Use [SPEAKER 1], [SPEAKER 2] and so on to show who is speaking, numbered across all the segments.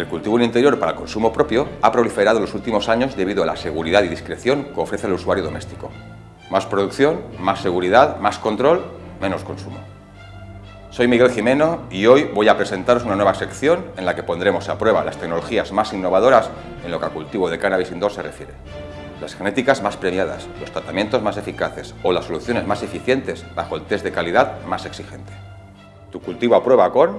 [SPEAKER 1] El cultivo en interior para el consumo propio ha proliferado en los últimos años debido a la seguridad y discreción que ofrece el usuario doméstico. Más producción, más seguridad, más control, menos consumo. Soy Miguel Jimeno y hoy voy a presentaros una nueva sección en la que pondremos a prueba las tecnologías más innovadoras en lo que al cultivo de cannabis indoor se refiere. Las genéticas más premiadas, los tratamientos más eficaces o las soluciones más eficientes bajo el test de calidad más exigente. Tu cultivo a prueba con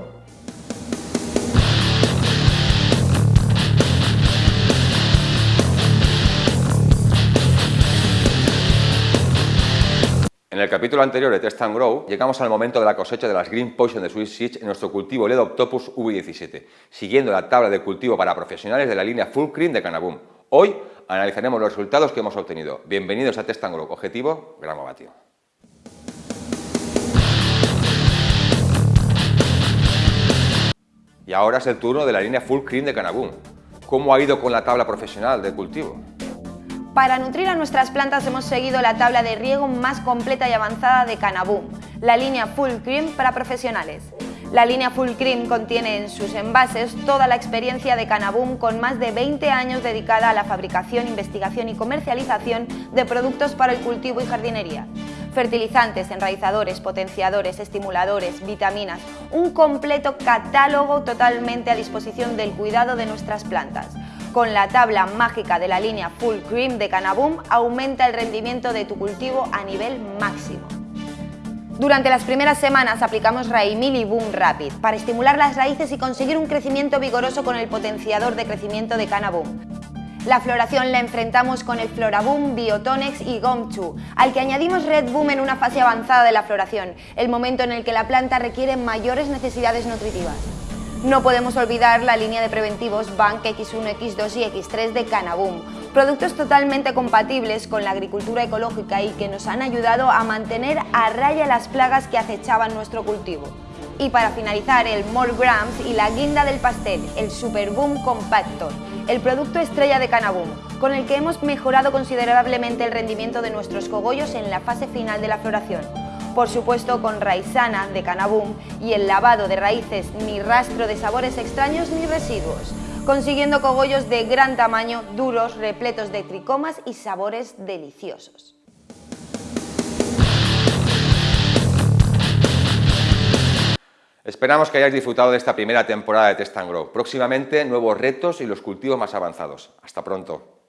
[SPEAKER 1] En el capítulo anterior de Test and Grow, llegamos al momento de la cosecha de las Green Poison de Swiss Seeds en nuestro cultivo LED Octopus V17, siguiendo la tabla de cultivo para profesionales de la línea Full Cream de Canaboom. Hoy analizaremos los resultados que hemos obtenido. Bienvenidos a Test and Grow. Objetivo, gramo vatido. Y ahora es el turno de la línea Full Cream de Canaboom. ¿Cómo ha ido con la tabla profesional de cultivo?
[SPEAKER 2] Para nutrir a nuestras plantas hemos seguido la tabla de riego más completa y avanzada de Canaboom, la línea Full Cream para profesionales. La línea Full Cream contiene en sus envases toda la experiencia de Canaboom con más de 20 años dedicada a la fabricación, investigación y comercialización de productos para el cultivo y jardinería. Fertilizantes, enraizadores, potenciadores, estimuladores, vitaminas, un completo catálogo totalmente a disposición del cuidado de nuestras plantas. Con la tabla mágica de la línea Full Cream de Canaboom aumenta el rendimiento de tu cultivo a nivel máximo. Durante las primeras semanas aplicamos Raimil y Boom Rapid para estimular las raíces y conseguir un crecimiento vigoroso con el potenciador de crecimiento de Canaboom. La floración la enfrentamos con el Floraboom, Biotonex y Gomchu, al que añadimos Red Boom en una fase avanzada de la floración, el momento en el que la planta requiere mayores necesidades nutritivas. No podemos olvidar la línea de preventivos Bank X1, X2 y X3 de Canaboom, productos totalmente compatibles con la agricultura ecológica y que nos han ayudado a mantener a raya las plagas que acechaban nuestro cultivo. Y para finalizar, el More Grams y la guinda del pastel, el Super Boom Compactor, el producto estrella de Canaboom, con el que hemos mejorado considerablemente el rendimiento de nuestros cogollos en la fase final de la floración por supuesto con Raisana de Canaboom y el lavado de raíces ni rastro de sabores extraños ni residuos, consiguiendo cogollos de gran tamaño, duros, repletos de tricomas y sabores deliciosos.
[SPEAKER 1] Esperamos que hayáis disfrutado de esta primera temporada de Test Grow. Próximamente nuevos retos y los cultivos más avanzados. Hasta pronto.